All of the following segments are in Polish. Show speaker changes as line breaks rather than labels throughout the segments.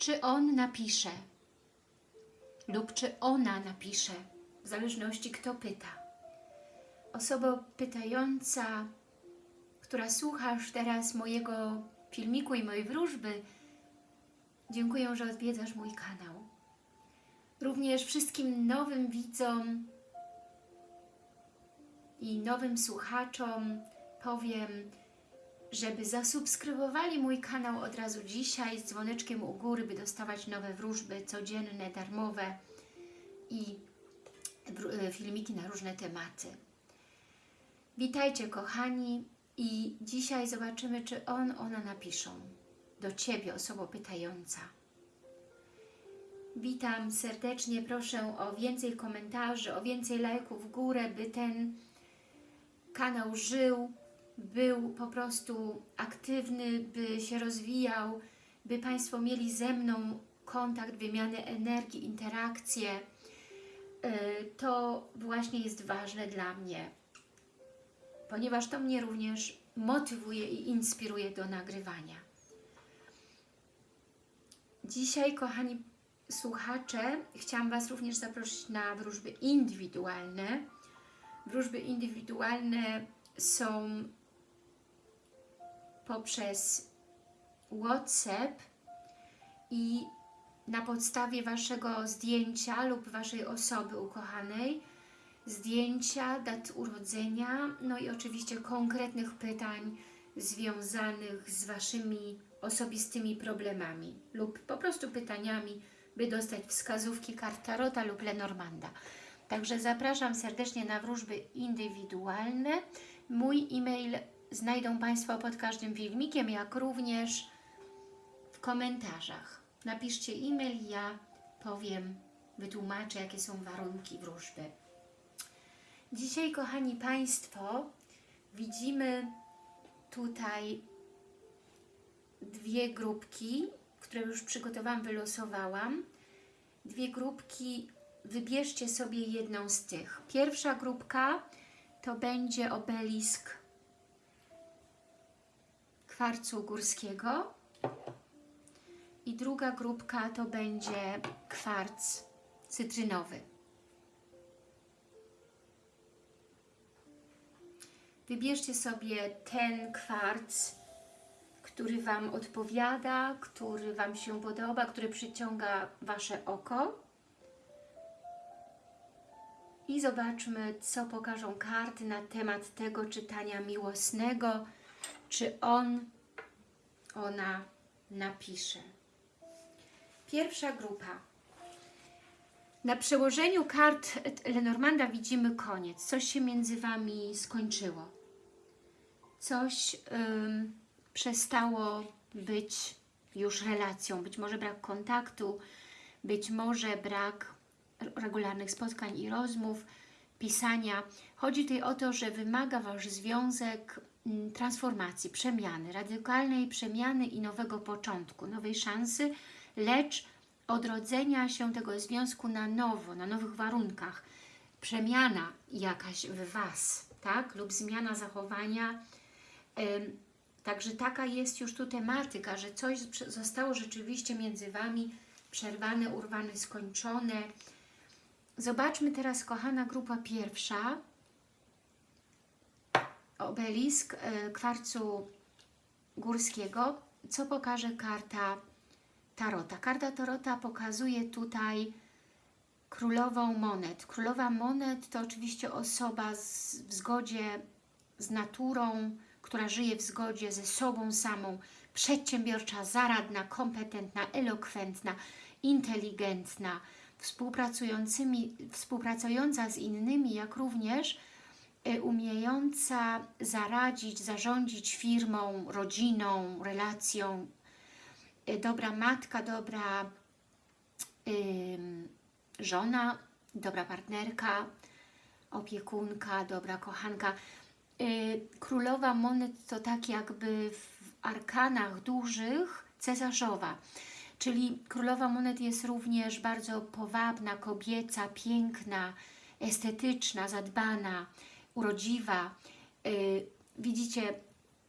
czy on napisze lub czy ona napisze, w zależności kto pyta. Osoba pytająca, która słuchasz teraz mojego filmiku i mojej wróżby, dziękuję, że odwiedzasz mój kanał. Również wszystkim nowym widzom i nowym słuchaczom powiem, żeby zasubskrybowali mój kanał od razu dzisiaj z dzwoneczkiem u góry, by dostawać nowe wróżby codzienne, darmowe i wró- filmiki na różne tematy. Witajcie kochani i dzisiaj zobaczymy, czy on, ona napiszą do Ciebie, osoba pytająca. Witam serdecznie, proszę o więcej komentarzy, o więcej lajków w górę, by ten kanał żył, był po prostu aktywny, by się rozwijał, by Państwo mieli ze mną kontakt, wymianę energii, interakcje. Yy, To właśnie jest ważne dla mnie, ponieważ to mnie również motywuje i inspiruje do nagrywania. Dzisiaj, kochani słuchacze, chciałam Was również zaprosić na wróżby indywidualne. Wróżby indywidualne są poprzez WhatsApp i na podstawie Waszego zdjęcia lub Waszej osoby ukochanej, zdjęcia, dat urodzenia, no i oczywiście konkretnych pytań związanych z Waszymi osobistymi problemami lub po prostu pytaniami, by dostać wskazówki kart Tarota lub Lenormanda. Także zapraszam serdecznie na wróżby indywidualne. Mój e-mail znajdą Państwo pod każdym filmikiem, jak również w komentarzach. Napiszcie e-mail, ja powiem, wytłumaczę, jakie są warunki wróżby. Dzisiaj, kochani Państwo, widzimy tutaj dwie grupki, które już przygotowałam, wylosowałam. Dwie grupki, wybierzcie sobie jedną z tych. Pierwsza grupka to będzie obelisk kwarcu górskiego i druga grupka to będzie kwarc cytrynowy. Wybierzcie sobie ten kwarc, który Wam odpowiada, który Wam się podoba, który przyciąga Wasze oko. I zobaczmy, co pokażą karty na temat tego czytania miłosnego, czy on, ona napisze. Pierwsza grupa. Na przełożeniu kart Lenormanda widzimy koniec. Coś się między Wami skończyło. Coś ym, przestało być już relacją. Być może brak kontaktu, być może brak regularnych spotkań i rozmów, pisania. Chodzi tutaj o to, że wymaga Wasz związek transformacji, przemiany, radykalnej przemiany i nowego początku, nowej szansy, lecz odrodzenia się tego związku na nowo, na nowych warunkach. Przemiana jakaś w Was, tak? Lub zmiana zachowania. Także taka jest już tu tematyka, że coś zostało rzeczywiście między Wami przerwane, urwane, skończone. Zobaczmy teraz, kochana grupa pierwsza, obelisk e, kwarcu górskiego. Co pokaże karta Tarota? Karta Tarota pokazuje tutaj królową monet. Królowa monet to oczywiście osoba z, w zgodzie z naturą, która żyje w zgodzie ze sobą samą, przedsiębiorcza, zaradna, kompetentna, elokwentna, inteligentna, współpracującymi, współpracująca z innymi, jak również umiejąca zaradzić, zarządzić firmą, rodziną, relacją, y, dobra matka, dobra żona, dobra partnerka, opiekunka, dobra kochanka. Y, Królowa monet to tak jakby w arkanach dużych cesarzowa, czyli królowa monet jest również bardzo powabna, kobieca, piękna, estetyczna, zadbana, urodziwa. Y, Widzicie,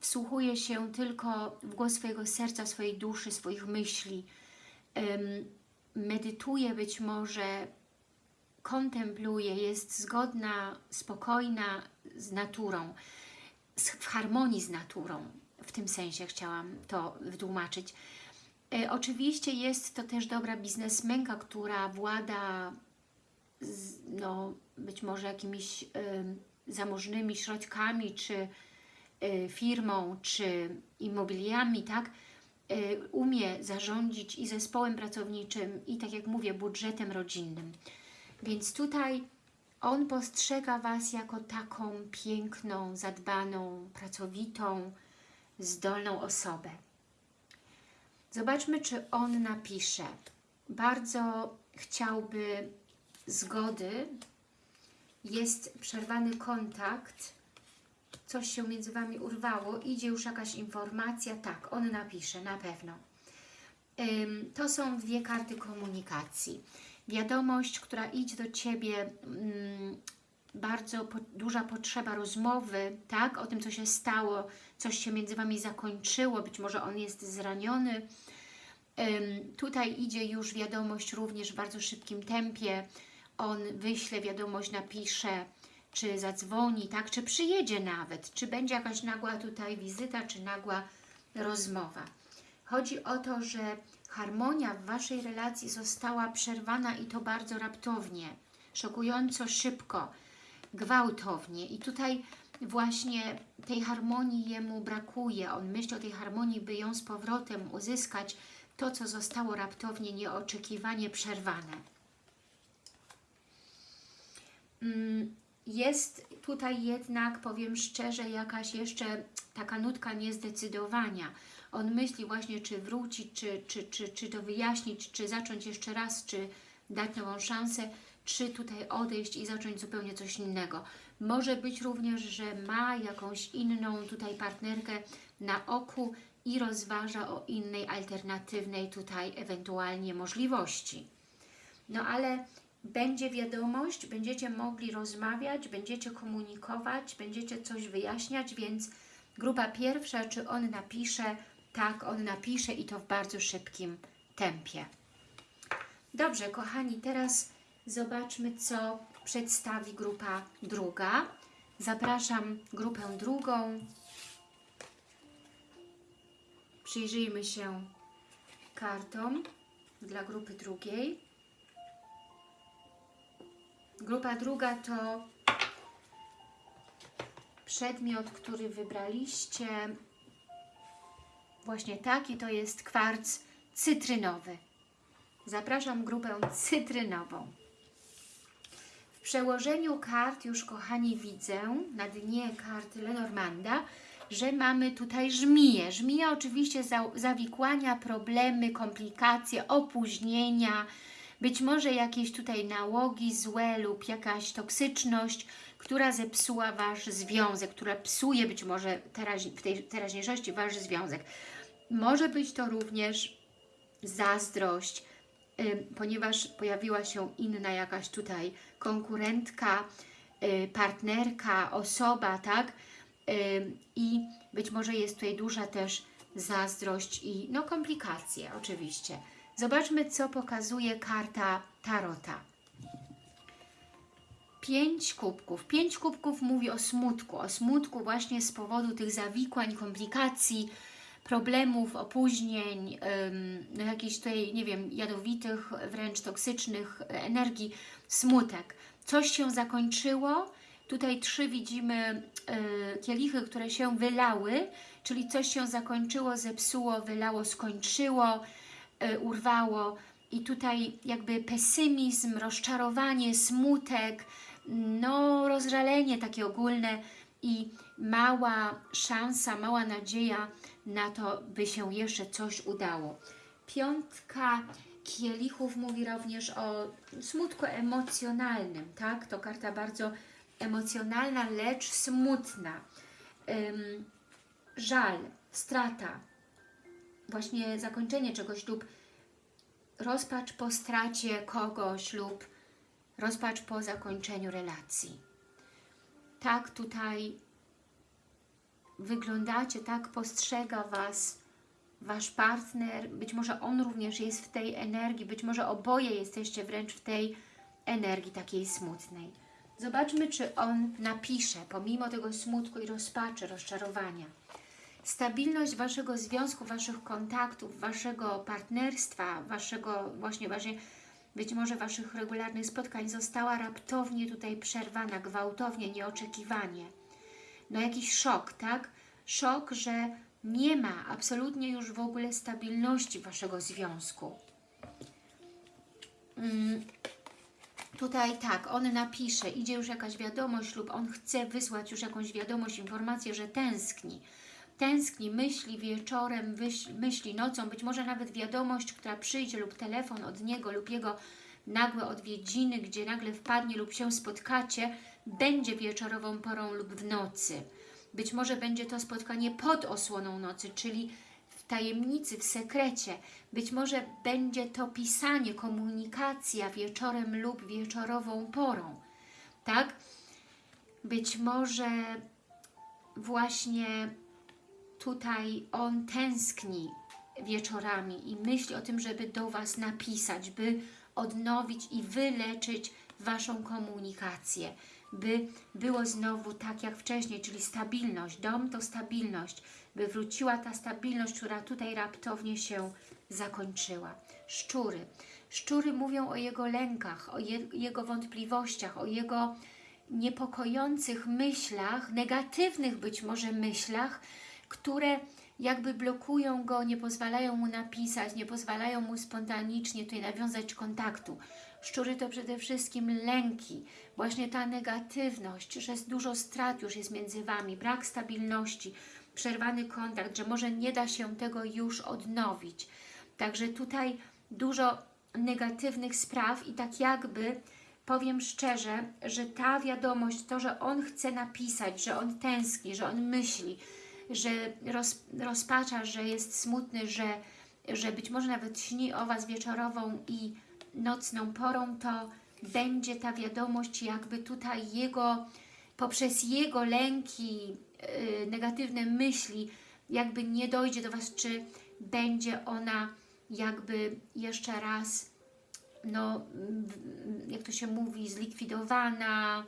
wsłuchuje się tylko w głos swojego serca, swojej duszy, swoich myśli. medytuje być może, kontempluje, jest zgodna, spokojna z naturą, w harmonii z naturą. W tym sensie chciałam to wytłumaczyć. E, oczywiście jest to też dobra biznesmenka, która włada no, być może jakimiś y, zamożnymi środkami, czy y, firmą, czy immobiliami, tak? Y, umie zarządzić i zespołem pracowniczym, i tak jak mówię, budżetem rodzinnym. Więc tutaj on postrzega Was jako taką piękną, zadbaną, pracowitą, zdolną osobę. Zobaczmy, czy on napisze. Bardzo chciałby zgody, jest przerwany kontakt, coś się między Wami urwało, idzie już jakaś informacja, tak, on napisze, na pewno. To są dwie karty komunikacji. Wiadomość, która idzie do Ciebie, ym, bardzo duża potrzeba rozmowy, tak, o tym, co się stało, coś się między Wami zakończyło, być może on jest zraniony. Tutaj idzie już wiadomość również w bardzo szybkim tempie, on wyśle wiadomość, napisze, czy zadzwoni, tak, czy przyjedzie nawet, czy będzie jakaś nagła tutaj wizyta, czy nagła rozmowa. Chodzi o to, że harmonia w Waszej relacji została przerwana i to bardzo raptownie, szokująco szybko, gwałtownie i tutaj właśnie tej harmonii jemu brakuje. On myśli o tej harmonii, by ją z powrotem uzyskać, to co zostało raptownie, nieoczekiwanie przerwane. Mm, jest tutaj jednak, powiem szczerze, jakaś jeszcze taka nutka niezdecydowania. On myśli właśnie, czy wrócić, czy, czy, czy, czy to wyjaśnić, czy zacząć jeszcze raz, czy dać nową szansę, czy tutaj odejść i zacząć zupełnie coś innego. Może być również, że ma jakąś inną tutaj partnerkę na oku i rozważa o innej, alternatywnej tutaj ewentualnie możliwości. No ale będzie wiadomość, będziecie mogli rozmawiać, będziecie komunikować, będziecie coś wyjaśniać, więc grupa pierwsza, czy on napisze, tak, on napisze i to w bardzo szybkim tempie. Dobrze, kochani, teraz zobaczmy, co przedstawi grupa druga. Zapraszam grupę drugą. Przyjrzyjmy się kartom dla grupy drugiej. Grupa druga to przedmiot, który wybraliście. Właśnie taki to jest kwarc cytrynowy. Zapraszam grupę cytrynową. W przełożeniu kart już, kochani, widzę na dnie karty Lenormanda, że mamy tutaj żmiję. Żmija oczywiście za, zawikłania, problemy, komplikacje, opóźnienia, być może jakieś tutaj nałogi złe lub jakaś toksyczność, która zepsuła Wasz związek, która psuje być może teraź, w tej teraźniejszości Wasz związek. Może być to również zazdrość, y, ponieważ pojawiła się inna jakaś tutaj konkurentka, y, partnerka, osoba, tak? Y, I być może jest tutaj duża też zazdrość i no komplikacje oczywiście. Zobaczmy, co pokazuje karta Tarota. Pięć kubków. Pięć kubków mówi o smutku. O smutku właśnie z powodu tych zawikłań, komplikacji, problemów, opóźnień, no jakichś tutaj, nie wiem, jadowitych, wręcz toksycznych energii, smutek. Coś się zakończyło. Tutaj trzy widzimy y, kielichy, które się wylały, czyli coś się zakończyło, zepsuło, wylało, skończyło, urwało i tutaj jakby pesymizm, rozczarowanie, smutek, no rozżalenie takie ogólne i mała szansa, mała nadzieja na to, by się jeszcze coś udało. Piątka kielichów mówi również o smutku emocjonalnym, tak? To karta bardzo emocjonalna, lecz smutna. Żal, strata, właśnie zakończenie czegoś lub rozpacz po stracie kogoś lub rozpacz po zakończeniu relacji. Tak tutaj wyglądacie, tak postrzega Was Wasz partner, być może on również jest w tej energii, być może oboje jesteście wręcz w tej energii takiej smutnej. Zobaczmy, czy on napisze, pomimo tego smutku i rozpaczy, rozczarowania. Stabilność Waszego związku, Waszych kontaktów, Waszego partnerstwa, Waszego właśnie, właśnie być może Waszych regularnych spotkań została raptownie tutaj przerwana, gwałtownie, nieoczekiwanie. No jakiś szok, tak? Szok, że nie ma absolutnie już w ogóle stabilności Waszego związku. Mm, tutaj tak, on napisze, idzie już jakaś wiadomość lub on chce wysłać już jakąś wiadomość, informację, że tęskni. Tęskni, myśli wieczorem, myśli nocą, być może nawet wiadomość, która przyjdzie lub telefon od niego lub jego nagłe odwiedziny, gdzie nagle wpadnie lub się spotkacie, będzie wieczorową porą lub w nocy. Być może będzie to spotkanie pod osłoną nocy, czyli w tajemnicy, w sekrecie. Być może będzie to pisanie, komunikacja wieczorem lub wieczorową porą. Tak? Być może właśnie tutaj on tęskni wieczorami i myśli o tym, żeby do Was napisać, by odnowić i wyleczyć Waszą komunikację, by było znowu tak jak wcześniej, czyli stabilność. Dom to stabilność, by wróciła ta stabilność, która tutaj raptownie się zakończyła. Szczury. Szczury mówią o jego lękach, o je, jego wątpliwościach, o jego niepokojących myślach, negatywnych być może myślach, które jakby blokują go, nie pozwalają mu napisać, nie pozwalają mu spontanicznie tutaj nawiązać kontaktu. Szczury to przede wszystkim lęki, właśnie ta negatywność, że jest dużo strat już jest między Wami, brak stabilności, przerwany kontakt, że może nie da się tego już odnowić. Także tutaj dużo negatywnych spraw i tak jakby powiem szczerze, że ta wiadomość, to, że on chce napisać, że on tęskni, że on myśli, że roz, rozpacza, że jest smutny, że, że być może nawet śni o Was wieczorową i nocną porą, to będzie ta wiadomość jakby tutaj jego, poprzez jego lęki, yy, negatywne myśli, jakby nie dojdzie do Was, czy będzie ona jakby jeszcze raz, no, jak to się mówi, zlikwidowana,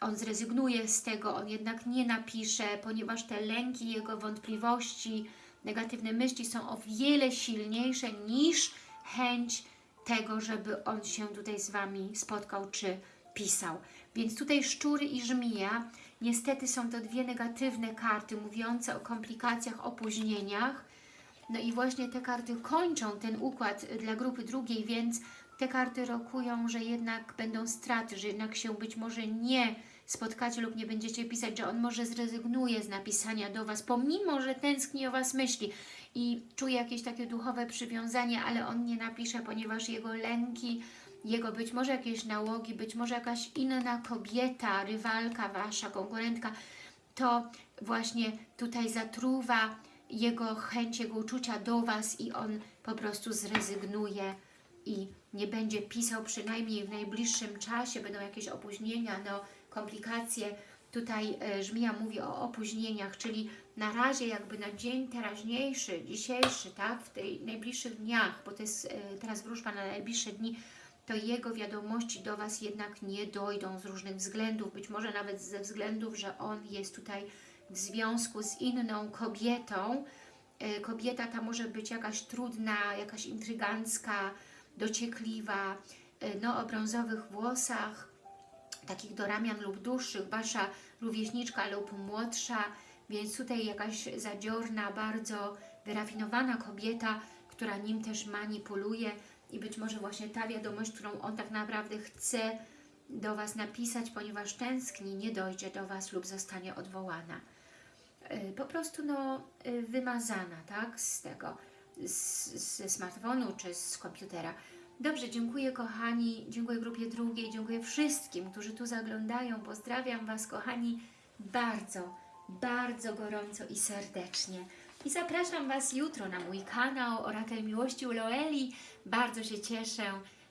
on zrezygnuje z tego, on jednak nie napisze, ponieważ te lęki, jego wątpliwości, negatywne myśli są o wiele silniejsze niż chęć tego, żeby on się tutaj z Wami spotkał czy pisał. Więc tutaj szczury i żmija, niestety są to dwie negatywne karty mówiące o komplikacjach, opóźnieniach. No i właśnie te karty kończą ten układ dla grupy drugiej, więc te karty rokują, że jednak będą straty, że jednak się być może nie spotkacie lub nie będziecie pisać, że on może zrezygnuje z napisania do Was, pomimo, że tęskni o Was myśli i czuje jakieś takie duchowe przywiązanie, ale on nie napisze, ponieważ jego lęki, jego być może jakieś nałogi, być może jakaś inna kobieta, rywalka Wasza, konkurentka, to właśnie tutaj zatruwa jego chęć, jego uczucia do Was i on po prostu zrezygnuje i nie będzie pisał przynajmniej w najbliższym czasie, będą jakieś opóźnienia, no komplikacje. Tutaj e, Żmija mówi o opóźnieniach, czyli na razie jakby na dzień teraźniejszy, dzisiejszy, tak, w tej najbliższych dniach, bo to jest e, teraz wróżba na najbliższe dni, to jego wiadomości do Was jednak nie dojdą z różnych względów, być może nawet ze względów, że on jest tutaj w związku z inną kobietą. E, kobieta ta może być jakaś trudna, jakaś intrygancka, dociekliwa, no o brązowych włosach, takich do ramian lub dłuższych, Wasza rówieśniczka lub młodsza, więc tutaj jakaś zadziorna, bardzo wyrafinowana kobieta, która nim też manipuluje i być może właśnie ta wiadomość, którą on tak naprawdę chce do Was napisać, ponieważ tęskni, nie dojdzie do Was lub zostanie odwołana. Y, po prostu no, y, wymazana, tak, z tego, z, ze smartfonu czy z komputera. Dobrze, dziękuję kochani, dziękuję grupie drugiej, dziękuję wszystkim, którzy tu zaglądają. Pozdrawiam Was kochani bardzo, bardzo gorąco i serdecznie. I zapraszam Was jutro na mój kanał Orakel Miłości u Loeli. Bardzo się cieszę,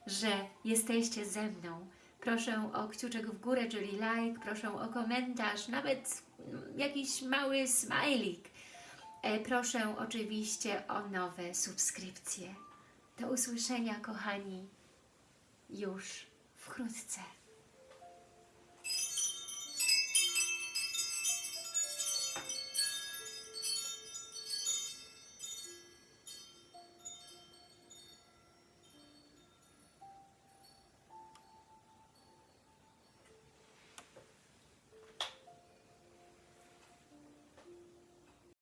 że jesteście ze mną. Proszę o kciuczek w górę, czyli like, proszę o komentarz, nawet jakiś mały smajlik E, Proszę oczywiście o nowe subskrypcje. Do usłyszenia, kochani, już wkrótce.